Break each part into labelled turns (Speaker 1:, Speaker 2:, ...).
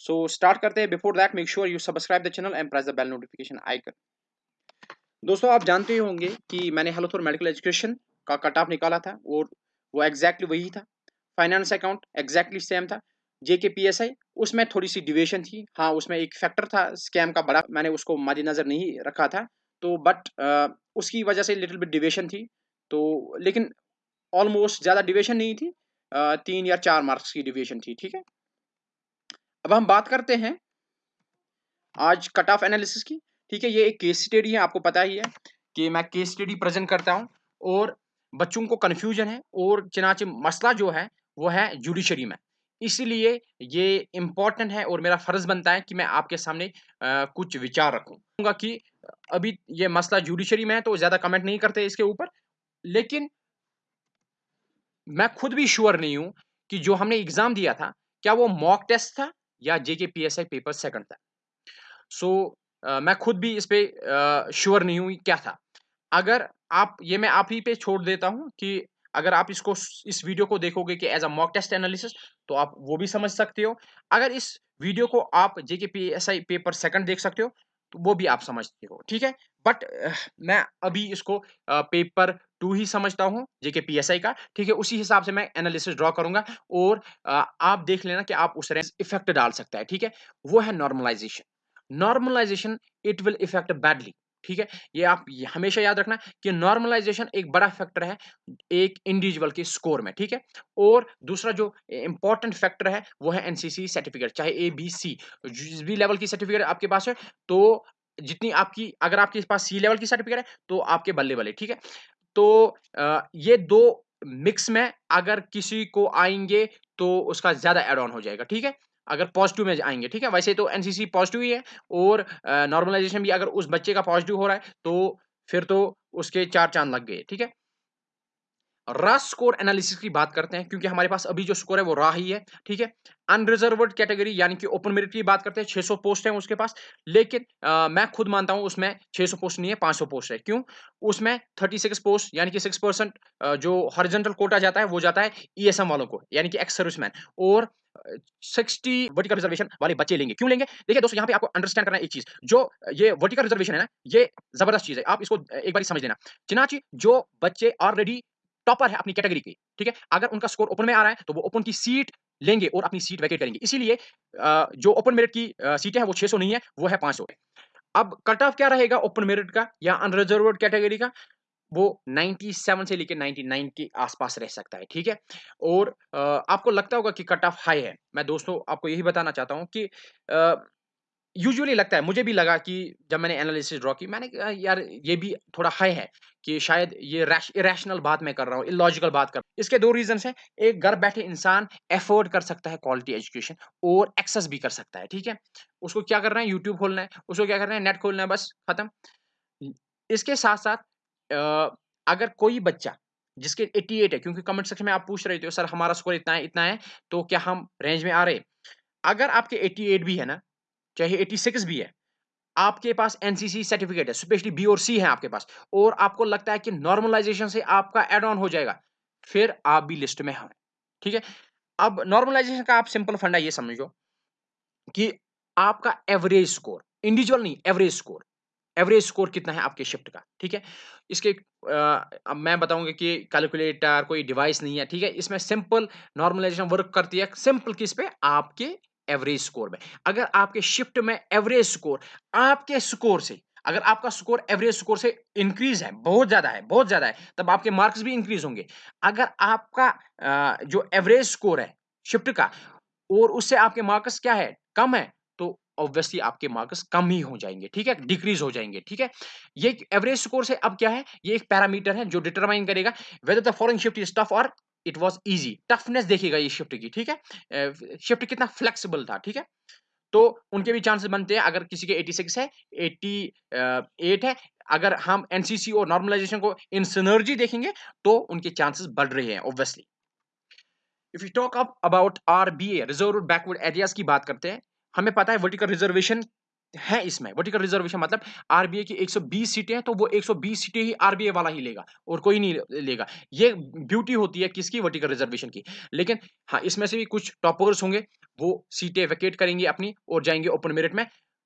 Speaker 1: सो so, start करते हैं. Before that make sure you subscribe the channel and press the bell notification icon दोस्तों आप जानते ही होंगे कि मैंने हेल्थ और मेडिकल एजुकेशन का कट ऑफ निकाला था और वो एग्जैक्टली वही था. फाइनेंस अकाउंट एग्जैक्टली सेम था. J K P S so start کَرنگ medical education cut off نِکاگیکٹلی ویٚٹ فس account exactly same J K P S नहीं रखा था. तो बट आ, उसकी वजह से लिटिल बिट डिवेशन थी. तो लेकिन ऑलमोस्ट ज़्यादा डिवेशन नहीं थी. आ, तीन या चार मार्क्स की डिवेशन थी ठीक है? अब हम बात करते हैं आज कट ऑफ एनालिसिस की। ठीक है ये एक केस स्टडी है आपको पता ही है कि मैं केस स्टडी प्रेजेंट करता हूँ और बच्चों को कन्फ्यूजन है और चनाचे मसला जो है वो آز کٹ آف اینالس ٹھیٖک یہِ کیس سِٹڈی پتاہ مےٚ کیس سِٹڈی پیزینٹ کَر بچو کنفیوٗزن چِناچ مسلِشری مےٚ اِسی कि अभी ये मसला जुडिशरी में है तो آپی कमेंट नहीं करते इसके ऊपर लेकिन मैं खुद भी श्योर नहीं हूँ कि जो हमने نہ दिया था क्या वो मॉक टेस्ट था? या J K P S I paper second था। सो so, मैं खुद भी इस पर श्योर नहीं हुई क्या था। अगर आप ये मैं आप ही पे छोड़ देता हूँ कि अगर आप इसको इस वीडियो को देखोगे कि as a mock test analysis तो आप वो भी समझ सकते हो। अगर इस वीडियो को आप J K P S I paper I देख सकते हो तो वो भी आप समझते हो ठीक है? बट मैं अभी इसको पेपर टू ही समझता हूँ जेके पीएसआई का ठीक है? उसी हिसाब से मैं एनालिसिस ड्रॉ करूंगा और आप देख लेना कि आप उस रेंज इफेक्ट डाल सकता है ठीक है? वो है normalization normalization it will effect badly ठीक है? ये आप हमेशा याद रखना कि नॉर्मलाइजेशन एक बड़ा फैक्टर है एक इंडिविजुअल के स्कोर में ठीक है? और दूसरा जो इंपॉर्टेंट फैक्टर है वो है एनसीसी सर्टिफिकेट चाहे ए बी सी जिस भी लेवल की सर्टिफिकेट आपके पास है तो जितनी आपकी अगर आपके पास सी लेवल की सर्टिफिकेट है तो आपके बल्ले बल्ले ठीक है? तो ये दो मिक्स में अगर किसी को आएंगे तो उसका اگر एड ऑन हो जाएगा ठीक है? अगर पॉजिटिव में आएंगे ठीक है? वैसे तो एनसीसी पॉजिटिव ही है और नॉर्मलाइजेशन भी अगर उस बच्चे का पॉजिटिव हो रहा है तो फिर तो उसके चार चांद लग गए ठीक है? रा स्कोर एनालिसिस की बात करते हैं क्योंकि हमारे पास अभी जो स्कोर है वो रा ही है ठीक है? अनरिजर्वड कैटेगरी यानी कि ओपन मेरिट की बात करते हैं 600 पोस्ट हैं उसके पास लेकिन आ, मैं खुद मानता हूं उसमें 600 पोस्ट नहीं है 500 पोस्ट है क्यों? उसमें 36 पोस्ट यानी कि 6 परसेंट जो رِز कोटा जाता है वो जाता है خُد वालों को यानी कि एक्स सर्विसमैन और 60 वर्टिकल रिजर्वेशन वाले बच्चे लेंगे। क्यों लेंगे? देखिए दोस्तों यहाँ पे आपको अंडरस्टैंड करना एक चीज। जो ये वर्टिकल रिजर्वेशन है ना ये जबरदस्त चीज है। आप इसको एक बार समझ लेना। चिनाची जो बच्चे ऑलरेडी टॉपर है अपनी कैटेगरी के ठीक है? अगर उनका स्कोर ओपन में आ रहा है तो वो ओपन की सीट लेंगे और अपनी सीट वैकेट करेंगे। इसीलिए जो ओपन मेरिट की सीटें हैं वो छह नहीं है वो है पांच अब कट ऑफ क्या रहेगा ओपन मेरिट का या अनरिजर्व कैटेगरी का? वो 97 से लेके 99 के आसपास रह सकता है ठीक है? और आपको लगता होगा कि कट ऑफ हाई है। मैं दोस्तों आपको यही बताना चाहता हूँ कि यूजुअली लगता है मुझे भी लगा कि जब मैंने एनालिसिस ड्रॉ ناینٹی سیٚوَن यार ये भी थोड़ा हाई है कि शायद ये کٹ बात मैं कर रहा हूँ इलॉजिकल बात कर रहा हूँ। इसके दो اینالیس ڈرٛا एक घर बैठे इंसान एफोर्ड कर सकता है क्वालिटी एजुकेशन और एक्सेस भी कर सकता है ठीक है? उसको क्या करना है? यूट्यूब खोलना है उसको क्या करना है? नेट खोलना है बस खत्म। इसके साथ साथ अगर कोई बच्चा जिसके 88 है क्योंकि कमेंट सेक्शन में आप पूछ रहे थे सर हमारा स्कोर इतना है इतना है तो क्या हम रेंज में आ रहे अगर आपके 88 भी है ना चाहे 86 भी है आपके पास एनसीसी सर्टिफिकेट है स्पेशली बी और सी है आपके पास और आपको लगता है कि नॉर्मलाइजेशन से आपका एड ऑन हो जाएगा फिर आप भी लिस्ट में हैं ठीक है? अब नॉर्मलाइजेशन का आप सिंपल फंडा ये समझो कि आपका एवरेज स्कोर इंडिविजुअल नहीं एवरेज स्कोर एवरेज स्कोर कितना है आपके शिफ्ट का ठीक है? इसके आ, अब मैं बताऊंगा कि कैलकुलेटर कोई डिवाइस नहीं है ठीक है? इसमें सिंपल नॉर्मलाइजेशन वर्क करती है सिंपल किस पे? आपके एवरेज स्कोर में। अगर आपके ایٚوریج سکور کِتن ہیکہِ شِفٹ کیٚنٛہہ مےٚ باغی کیلکُلیٹر ڈِوایس نا ٹھیٖک نارملایزیشن ورکل کِس پیٚورج سکور پٮ۪ٹھ شِفٹ مےٚ ایوریج سکور آپی سکور سکور ایوریج سکوریٖز ہیٚیہ زیادٕ जो एवरेज स्कोर है शिफ्ट का और उससे आपके मार्क्स क्या है? कम है ऑब्वियसली आपके मार्क्स कम ही हो जाएंगे ठीक है? डिक्रीज हो जाएंगे ठीक है? ये एवरेज स्कोर से अब क्या है? ये एक पैरामीटर है जो डिटरमाइन करेगा whether the foreign shift is tough और इट वॉज ईजी टफनेस देखिएगा ये शिफ्ट की ठीक है? शिफ्ट कितना फ्लेक्सिबल था ठीक है? तो उनके भी चांसेस बनते हैं अगर किसी के 86 है 88 है अगर हम एनसीसी और नॉर्मलाइजेशन को इन सिनर्जी देखेंगे तो उनके चांसेस बढ़ रहे हैं obviously if you talk up about RBA reserve backward areas की बात करते हैं हमें पता है वर्टिकल रिजर्वेशन है इसमें। वर्टिकल रिजर्वेशन मतलब आरबीआई की 120 सीटें हैं तो वो 120 सीटें ही आरबीआई वाला ही लेगा और कोई नहीं लेगा। ये ब्यूटी होती है किसकी? वर्टिकल रिजर्वेशन की। लेकिन हाँ इसमें से भी कुछ टॉपर्स होंगे वो सीटें वैकेट करेंगे अपनी और जाएंगे ہے پَتہٕ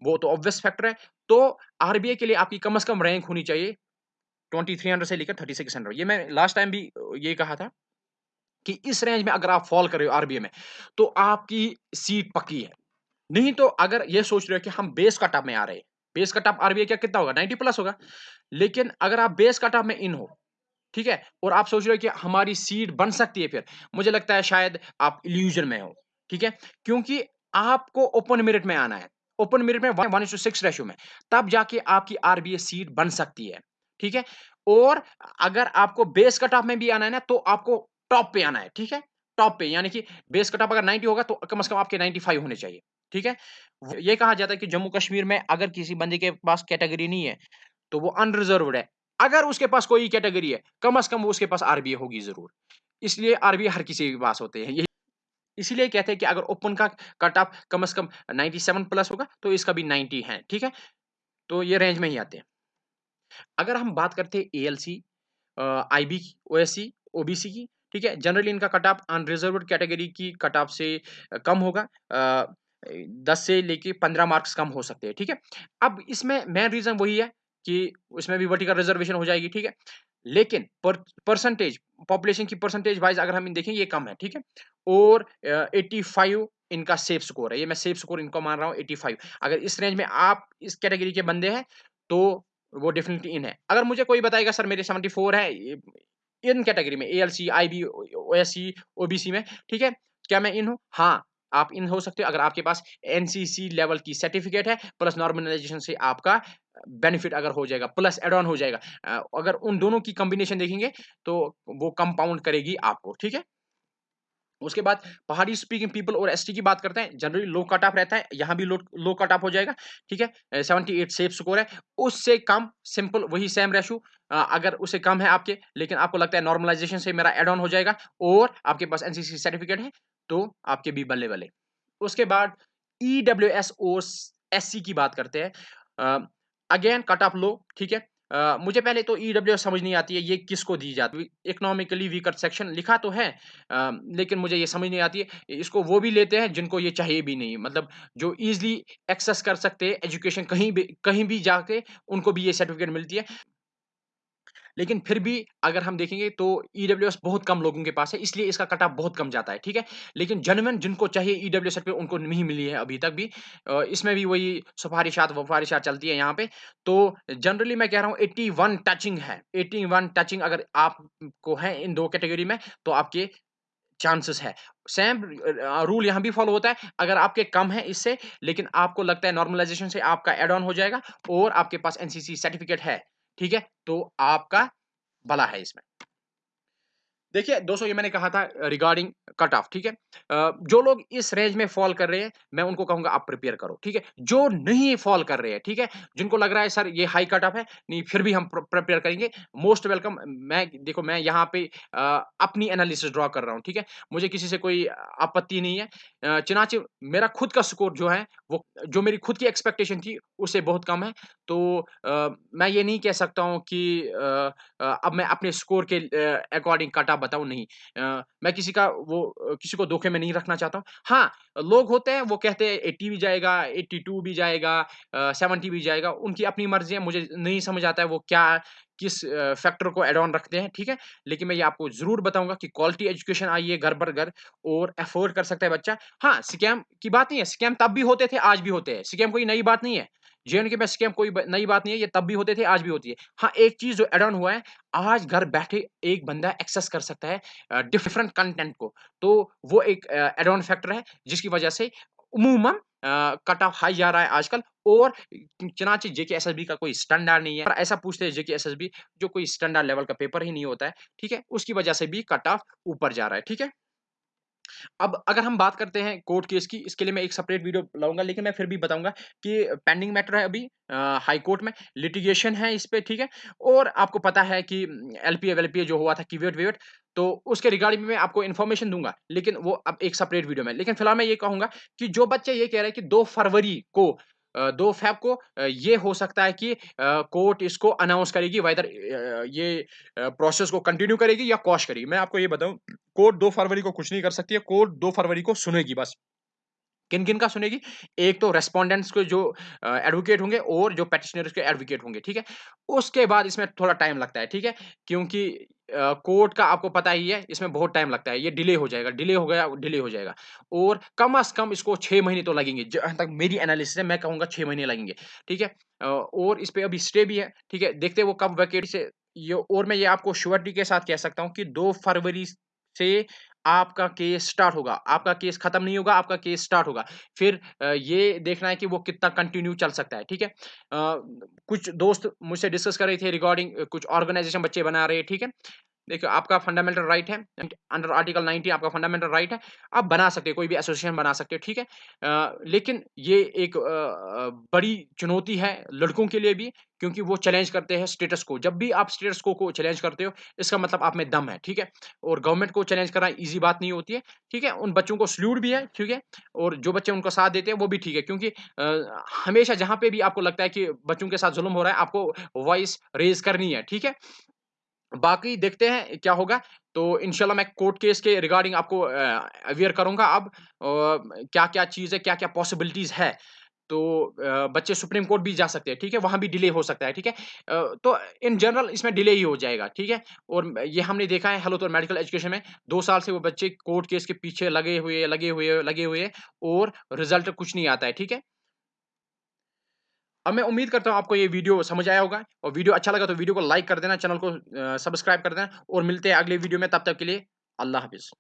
Speaker 1: وٹِکَل رِزرویشَن ہیٚکہِ وٹِکل رِزرویشَن مطلب آرٹ سیٖٹا لیگا یہِ بِیوٗٹی کِژھ وٹِکَل رِزرویشَن سیٖٹٕے وکیٹ کَرٕنۍ جایہِ اوپن میرِٹ مےٚ ये मैं लास्ट टाइम भी ये कहा था कि इस रेंज में अगर आप फॉल कर रहे हो رینج में तो आपकी सीट पक्की है। नहीं तो अगर ये सोच रहे हो कि हम बेस कटअप में आ रहे बेस कटअप आरबीआई क्या कितना होगा? नाइनटी प्लस होगा। लेकिन अगर आप बेस कटअप में इन हो ठीक है? और आप सोच रहे हो कि हमारी सीट बन सकती है फिर मुझे लगता है शायद आप इल्यूजन में हो ठीक है? क्योंकि आपको ओपन मेरिट में आना है। ओपन मेरिट में वन سیٖٹ सिक्स रेशो में तब जाके आपकी आरबीआई सीट बन सकती है ठीक है? और अगर आपको बेस कट ऑफ में भी आना है ना तो आपको टॉप पे आना है ठीक है? टॉप पे यानी कि बेस कट ऑफ अगर 90 होगा तो कम से कम आपके 95 होने चाहिए ठीक है? ये कहा जाता है कि जम्मू कश्मीर में अगर किसी बंदे के पास कैटेगरी नहीं है तो वो अनरिजर्व है। अगर उसके पास कोई कैटेगरी है कम ٹاپ پٮ۪ٹھ یعنی کہِ بیس کٹ آف اگر نایَنٹی हर किसी के पास होते हैं यही इसीलिए कहते हैं कि अगर ओपन का مےٚ اگر بنٛد کیٹگٔری نہ تہٕ प्लस होगा तो इसका भी کَم है ठीक है? तो ये रेंज में ही आते हैं। अगर हम बात करते हैं A L C I B O S C O B C की ठीक है? जनरली इनका कट ऑफ अनरिजर्व कैटेगरी की कट ऑफ से कम होगा। दस से लेके पंद्रह मार्क्स कम हो सकते हैं ठीक है? अब इसमें मेन रीज़न वही है कि उसमें भी वर्टिकल रिजर्वेशन हो जाएगी ठीक है? लेकिन परसेंटेज पॉपुलेशन की परसेंटेज वाइज अगर हम देखें ये कम है ठीक है? और एट्टी جنلی फाइव इनका सेफ स्कोर है। ये मैं सेफ स्कोर इनको मान रहा हूँ ویٚکسٹل फाइव अगर इस रेंज में आप इस कैटेगरी के बंदे हैं तो वो डेफिनेटली इन है। अगर मुझे कोई बताएगा सर मेरे सेवेंटी फोर है इन कैटेगरी में A L C I B O S C O B C में ठीक है? क्या मैं इन हूँ? हाँ आप इन हो सकते हो। अगर आपके पास एनसीसी लेवल की सर्टिफिकेट है प्लस नॉर्मलाइजेशन से आपका बेनिफिट अगर हो जाएगा प्लस एड ऑन हो जाएगा। अगर उन दोनों की پلس देखेंगे तो वो कंपाउंड करेगी आपको ठीक है? उसके बाद पहाड़ी स्पीकिंग पीपल और एसटी की बात करते हैं जनरली लो कट ऑफ रहता है यहाँ भी लो लो कट ऑफ हो जाएगा ठीक है? सेवेंटी एट सेफ स्कोर है उससे कम सिंपल वही सेम रेशो अगर उससे कम है आपके लेकिन आपको लगता है नॉर्मलाइजेशन से मेरा एड ऑन हो जाएगा और आपके पास एनसीसी सर्टिफिकेट है तो आपके भी बल्ले बल्ले उसके बाद E W S O S C की बात करते हैं अगेन कट ऑफ लो ठीक है? मुझे पहले तो ई डब्ल्यू समझ नहीं आती है ये किसको दी जाती है? इकोनॉमिकली वीकर सेक्शन लिखा तो مُجے लेकिन मुझे ये समझ नहीं आती है। इसको वो भी लेते हैं जिनको ये चाहिए भी नहीं। मतलब जो ईजिली एक्सेस कर सकते हैं एजुकेशन कहीं भी कहीं भी जाके उनको भी ये सर्टिफिकेट मिलती है। लेकिन फिर भी अगर हम देखेंगे तो ई बहुत कम लोगों के पास है इसलिए इसका कटा बहुत कम जाता है لیکِن پھِر بگ دِیِکھ تہٕ ای ڈبلِیوٗ ایس بہت کَم لوگو کہِ پاس کٹ آف भी। کَم جاے ٹھیٖک ہیٚکن جینمین جنو چاہے ای ڈبلو ایف پی انو نہ مِلِہ ابھک وۄنۍ سفارِشات وفارِشات چلت टचिंग अगर आपको है इन दो कैटेगरी में तो आपके चांसेस है। सेम रूल کیٹری भी फॉलो होता है अगर आपके कम है इससे लेकिन आपको लगता है नॉर्मलाइजेशन से आपका एड ऑन हो जाएगा और आपके पास एनसीसी सर्टिफिकेट है। ठीक है? तो आपका भला है इसमें। देखिए दोस्तों ये मैंने कहा था रिगार्डिंग कट ऑफ ठीक है? जो लोग इस रेंज में फॉल कर रहे हैं मैं उनको कहूंगा आप प्रिपेयर करो ठीक है? जो नहीं फॉल कर रहे हैं ठीक है? जिनको लग रहा है सर ये हाई कट ऑफ है नहीं फिर भी हम प्रिपेयर करेंगे। मोस्ट वेलकम मैं देखो मैं ٹھیٖک رِگارڈِنٛگ अपनी एनालिसिस ड्रॉ कर रहा हूँ ठीक है? मुझे किसी से कोई आपत्ति नहीं है। चिनाचे मेरा खुद का स्कोर जो है वो जो मेरी खुद की एक्सपेक्टेशन थी उससे बहुत कम है। तो आ, मैं ये नहीं कह सकता हूँ कि आ, आ, अब मैं अपने स्कोर के अकॉर्डिंग काटा बताऊँ नहीं आ, मैं किसी का वो किसी को धोखे में नहीं रखना चाहता हूँ हाँ लोग مےٚ یہِ نہ کہہ سکا کہِ اب مےٚ سکور کے اکارڈِنٛگ کٹا بِہ مےٚ کِہیٖنٛۍ کِہیٖکھے مےٚ نِیَن چاہت ہاں لوٚگ ہتہ کہت ای جے گا ایٹی फैक्टर को جایہِ ऑन रखते हैं, ठीक है? लेकिन मैं ये आपको کیاہ کِس कि क्वालिटी एजुकेशन आई है घर पर घर और باؤگا कर सकता है बच्चा। हाँ, स्कैम की बात नहीं है, स्कैम तब भी होते थे, आज भी होते हैं, स्कैम कोई नई बात नहीं है। जेएनयू के पास स्कैम कोई नई बात नहीं है ये तब भी होते थे आज भी होती है। हाँ एक चीज जो एड ऑन हुआ है आज घर बैठे एक बंदा एक्सेस कर सकता है डिफरेंट कंटेंट को। ج اینٛڈ نی بات نہ یہِ تبٕتۍ آز ہاں چیٖز ایڈ آز گَر بٮ۪ٹھے بنٛدا ایکسیس کَرٹینٹ کوٚر ایڈون فیکٹر ہیٚکہِ وجہ عموٗم کٹ آف ہاے جاے آز کل اور چنانچہِ جے जो कोई स्टैंडर्ड लेवल का पेपर ही नहीं होता है ठीक है? उसकी वजह से भी कट ऑफ ऊपर जा रहा है ठीक है? अब अगर हम बात करते हैं कोर्ट केस की इसके लिए मैं एक सेपरेट वीडियो लाऊंगा लेकिन मैं फिर भी बताऊंगा कि पेंडिंग मैटर है अभी हाई कोर्ट में लिटिगेशन है इस पर ठीक है? और आपको पता है कि एल पी जो हुआ था कीवेट वेट तो उसके रिगार्डिंग में आपको इन्फॉर्मेशन दूंगा लेकिन वो अब एक सेपरेट वीडियो में। लेकिन फिलहाल मैं ये سپریٹ कि जो बच्चे ये कह रहे हैं कि दो फरवरी को दो फैब को ये हो सकता है कि कोर्ट इसको अनाउंस करेगी वेदर ये प्रोसेस को कंटिन्यू करेगी या कॉश करेगी। मैं आपको ये बताऊं कोर्ट दो फरवरी को कुछ नहीं कर सकती है कोर्ट दो फरवरी को सुनेगी बस। किन किन का सुनेगी? एक तो کَر مےٚ जो एडवोकेट होंगे और जो पेटिशनर्स के एडवोकेट होंगे ठीक है? उसके बाद इसमें थोड़ा टाइम लगता है ठीक है? क्योंकि कोर्ट का आपको पता ही है इसमें बहुत टाइम लगता है ये डिले हो जाएगा डिले हो गया डिले हो जाएगा। और कम अज कम इसको छः महीने तो लगेंगे जहाँ तक मेरी एनालिसिस है मैं कहूँगा छः महीने लगेंगे ठीक है? और इस पर अभी स्टे भी है ठीक है? देखते वो कब वैकेट से ये और मैं ये आपको श्योरिटी के साथ कह सकता हूँ कि दो फरवरी से आपका केस स्टार्ट होगा। आपका केस खत्म नहीं होगा आपका केस स्टार्ट होगा। फिर ये देखना है कि वो कितना कंटिन्यू चल सकता है ठीक है? कुछ दोस्त मुझसे डिस्कस कर रहे थे रिगार्डिंग कुछ ऑर्गेनाइजेशन बच्चे बना रहे हैं ठीक है? देखिए आपका फंडामेंटल राइट है अंडर आर्टिकल 19 आपका फंडामेंटल राइट है आप बना सकते हैं कोई भी एसोसिएशन बना सकते हैं ठीक है? आ, लेकिन ये एक आ, बड़ी चुनौती है लड़कों के लिए भी क्योंकि वो चैलेंज करते हैं स्टेटस को। जब भी आप स्टेटस को को चैलेंज करते हो इसका मतलब आप में दम है ठीक है? और गवर्नमेंट को चैलेंज करना ईजी बात नहीं होती है ठीक है? उन बच्चों को सल्यूट भी है ठीक है? और जो बच्चे उनका साथ देते हैं वो भी ठीक है क्योंकि आ, हमेशा जहाँ انسان भी आपको लगता है कि बच्चों के साथ لگتہِ हो रहा है आपको वॉइस रेज करनी है ठीक है? बाकी देखते हैं क्या होगा। तो इनशाला मैं कोर्ट केस के रिगार्डिंग आपको अवेयर करूंगा अब क्या क्या चीज़ है क्या क्या पॉसिबिलिटीज़ है। तो बच्चे सुप्रीम कोर्ट भी जा सकते हैं ठीक है? کیس भी डिले हो सकता है ठीक है? तो इन जनरल इसमें डिले ही हो जाएगा ठीक है? और ये हमने देखा है हेलो तो मेडिकल एजुकेशन में दो साल से वो बच्चे कोर्ट केस के पीछे लगे हुए लगे हुए लगे हुए और रिजल्ट कुछ नहीं आता है ठीक है? अब मैं उम्मीद करता हूँ आपको ये वीडियो समझ आया होगा और वीडियो अच्छा लगा तो वीडियो को लाइक कर देना चैनल को सब्सक्राइब कर देना और मिलते हैं अगले वीडियो में तब तक के लिए अल्लाह हाफिज़।